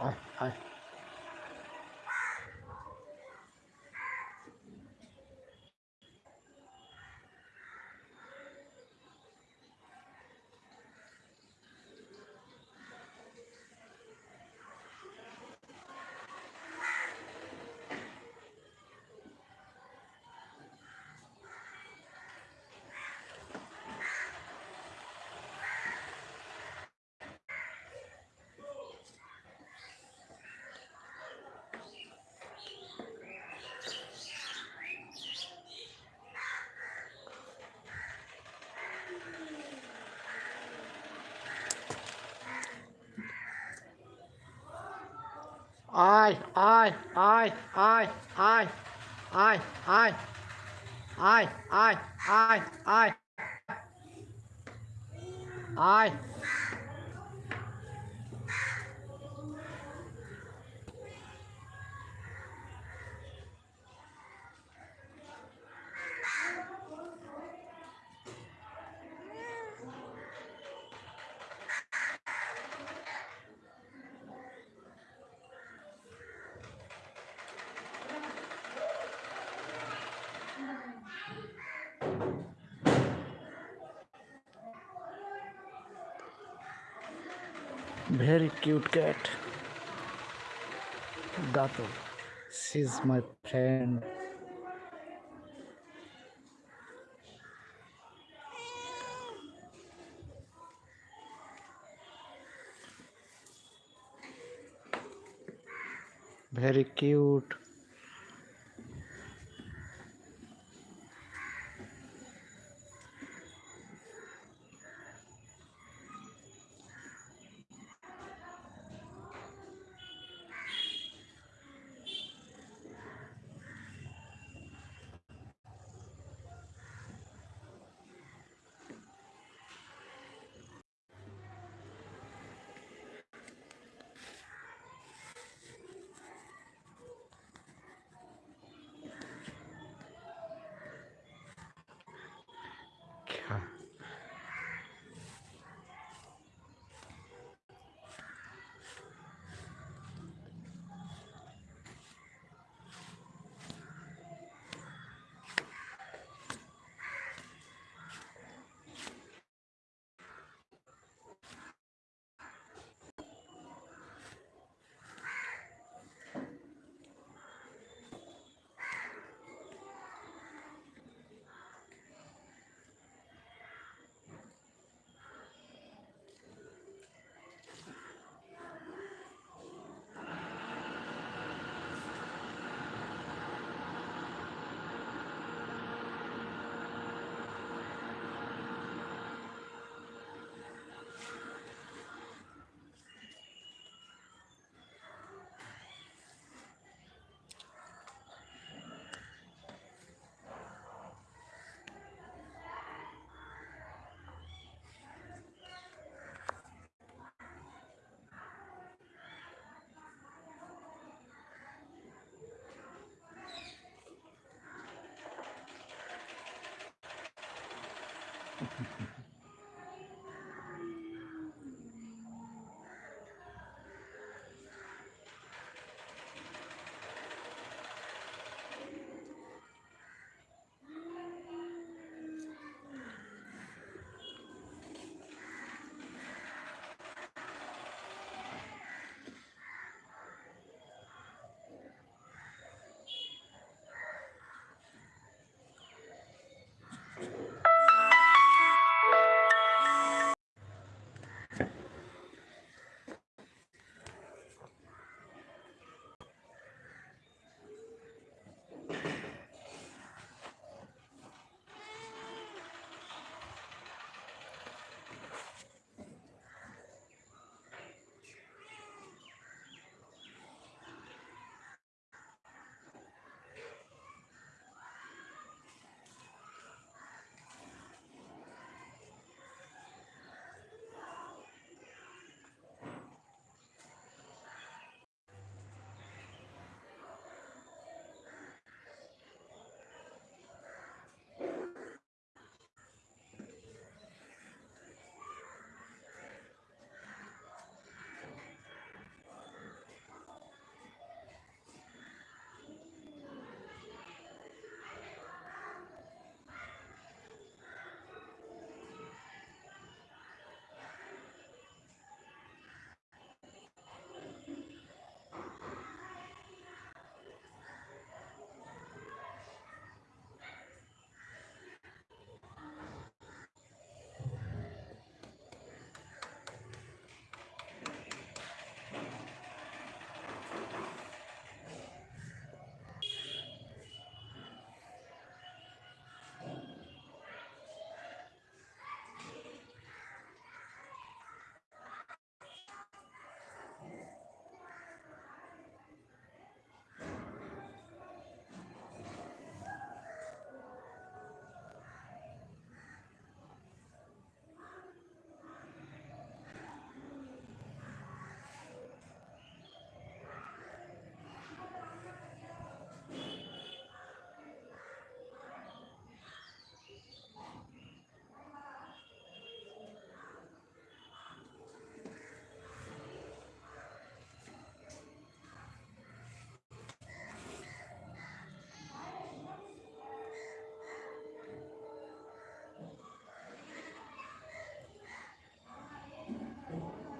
哎哎。I, I, I, I, I, I, I, I, I, I, I, I. very cute cat. Dato. She's my friend. Very cute